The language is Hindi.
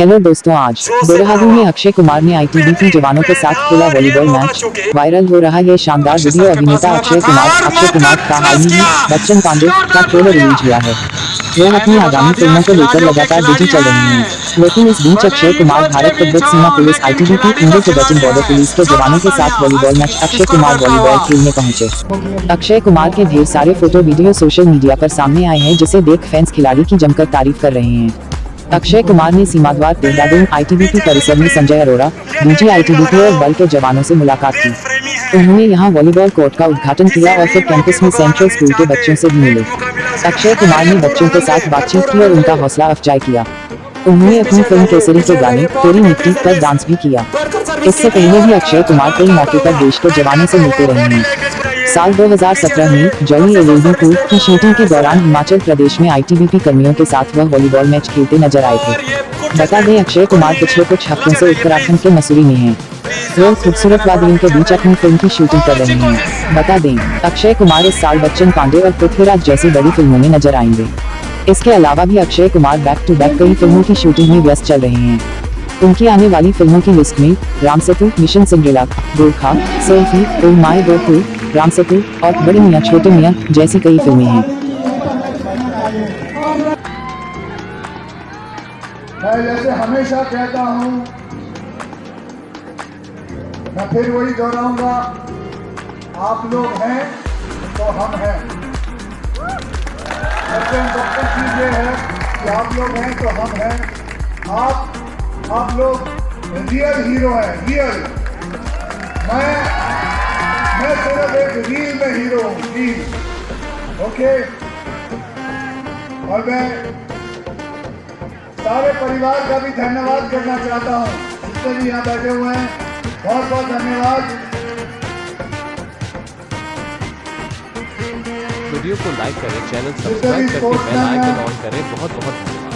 हेलो दोस्तों आज देहरादून में अक्षय कुमार ने आईटीबीपी जवानों के साथ खेला वॉलीबॉल मैच वायरल हो रहा है शानदार वीडियो अभिनेता अक्षय कुमार। अक्षय कुमार का हाल ही बच्चन पांडे का ट्रेलर रिलीज़ हुआ है। वह अपनी आगामी फ़िल्मों को लेकर लगातार बिज़ी चल रही हैं। लेकिन इस बीच अक्षय कुमार भारत तिब्बत सीमा police ITBP Indo Tibetan border police के जवानों के साथ volleyball match Akshay Kumar volleyball खेलने पहुँचे। अक्षय कुमार के ढेर सारे फ़ोटो वीडियो सोशल मीडिया पर सामने आए हैं जिसे देख फैंस खिलाड़ी की जमकर तारीफ़ कर रहे हैं। अक्षय कुमार ने सीमा द्वार देहरादून आईटीबीपी परिसर में संजय अरोड़ा डीजी आईटीबीपी और बल के जवानों से मुलाकात की। उन्होंने यहाँ वॉलीबॉल कोर्ट का उद्घाटन किया और फिर कैंपस में सेंट्रल स्कूल के बच्चों से भी मिले। अक्षय कुमार ने बच्चों के साथ बातचीत की और उनका हौसला अफजाई किया। उन्होंने अपनी फ़िल्म केसरी के गाने, तेरी मिट्टी पर डांस भी किया। इससे पहले भी अक्षय कुमार कई मौके पर देश के जवानों से मिलते रहे हैं। साल 2017 में जॉनी एलएलबी टू की शूटिंग के दौरान हिमाचल प्रदेश में आईटीबीपी कर्मियों के साथ वह वॉलीबॉल मैच खेलते नज़र आए थे। बता दें, अक्षय कुमार पिछले कुछ हफ्तों से उत्तराखंड के मसूरी में हैं। वह खूबसूरत वादियों के बीच अपनी फ़िल्म की शूटिंग कर रहे हैं। बता दें, अक्षय कुमार इस साल बच्चन पांडे और पृथ्वीराज जैसी बड़ी फ़िल्मों में नज़र आएँगे। इसके अलावा भी Akshay Kumar back to back कई फ़िल्मों की शूटिंग में व्यस्त चल रहे हैं। उनकी आने वाली फ़िल्मों की लिस्ट में Ram Setu mission Cinderella, Gorkha, selfie, ओ माय गोकू राम सेतु और बड़े मियाँ, छोटे मियाँ जैसी कई फ़िल्में हैं। मैं जैसे हमेशा कहता हूँ, मैं फिर वही दोहराऊँगा, आप लोग हैं तो हम हैं। सबसे इम्पोर्टेंट चीज़ ये है कि आप लोग हैं तो हम हैं। आप आप लोग रियल हीरो हैं रियल। मैं मैं सिर्फ़ एक रील में हीरो हूँ रील ओके और मैं सारे परिवार का भी धन्यवाद करना चाहता हूँ जितने भी यहाँ बैठे हुए हैं बहुत बहुत धन्यवाद। वीडियो को लाइक करें चैनल सब्सक्राइब करके बेल आइकन ऑन करें बहुत बहुत धन्यवाद।